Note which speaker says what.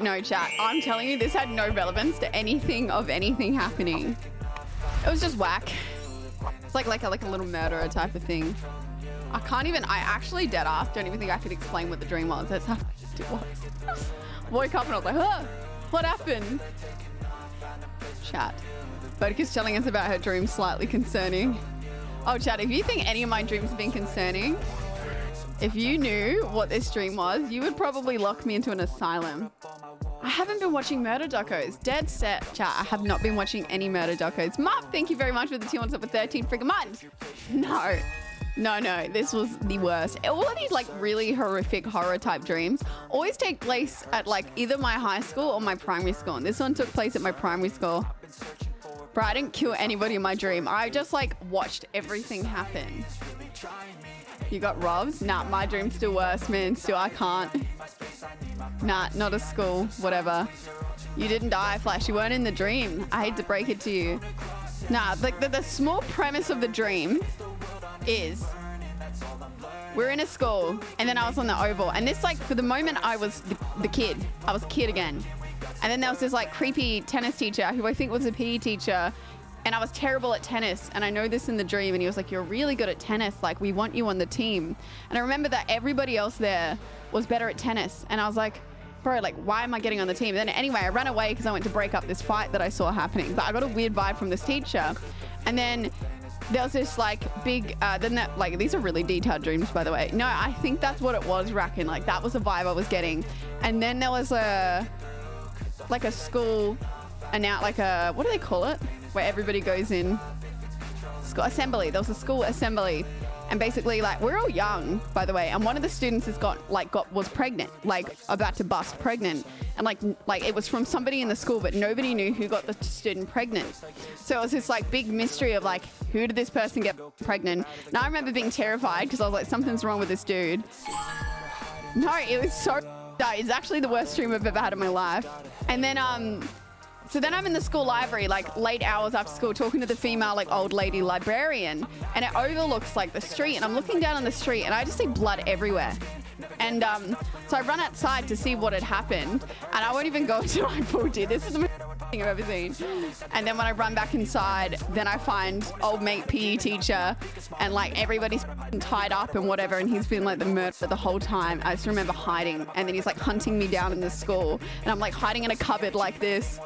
Speaker 1: No, chat. I'm telling you, this had no relevance to anything of anything happening. It was just whack. It's like like a, like a little murderer type of thing. I can't even, I actually dead ass don't even think I could explain what the dream was. That's how it was. Woke up and I was like, huh, what happened? Chat. Bodica's telling us about her dream slightly concerning. Oh, chat, if you think any of my dreams have been concerning, if you knew what this dream was, you would probably lock me into an asylum. I haven't been watching murder docos. Dead set, chat. I have not been watching any murder docos. Mark, thank you very much for the two on top of 13 freaking months. No. No, no, this was the worst. All of these like really horrific horror type dreams always take place at like either my high school or my primary school. And this one took place at my primary school. Bro, I didn't kill anybody in my dream. I just like watched everything happen. You got robbed? Nah, my dream's still worse, man. Still, I can't. Nah, not a school. Whatever. You didn't die, Flash. You weren't in the dream. I hate to break it to you. Nah, like the, the small premise of the dream is we're in a school and then I was on the oval and this like for the moment I was the, the kid. I was kid again. And then there was this like creepy tennis teacher who I think was a PE teacher and I was terrible at tennis. And I know this in the dream. And he was like, You're really good at tennis. Like, we want you on the team. And I remember that everybody else there was better at tennis. And I was like, Bro, like, why am I getting on the team? And then anyway, I ran away because I went to break up this fight that I saw happening. But I got a weird vibe from this teacher. And then there was this like big uh then that like these are really detailed dreams by the way no i think that's what it was racking like that was the vibe i was getting and then there was a like a school and now like a what do they call it? Where everybody goes in. School assembly. There was a school assembly. And basically like we're all young by the way. And one of the students has got like got was pregnant like about to bust pregnant. And like like it was from somebody in the school but nobody knew who got the student pregnant. So it was this like big mystery of like who did this person get pregnant? And i remember being terrified because i was like something's wrong with this dude. No it was so it's actually the worst dream i've ever had in my life and then um so then I'm in the school library, like late hours after school, talking to the female, like old lady librarian, and it overlooks like the street. And I'm looking down on the street, and I just see blood everywhere. And um, so I run outside to see what had happened, and I won't even go until I pulled it. This is the most thing I've ever seen. And then when I run back inside, then I find old mate PE teacher, and like everybody's tied up and whatever, and he's been like the murderer the whole time. I just remember hiding, and then he's like hunting me down in the school, and I'm like hiding in a cupboard like this.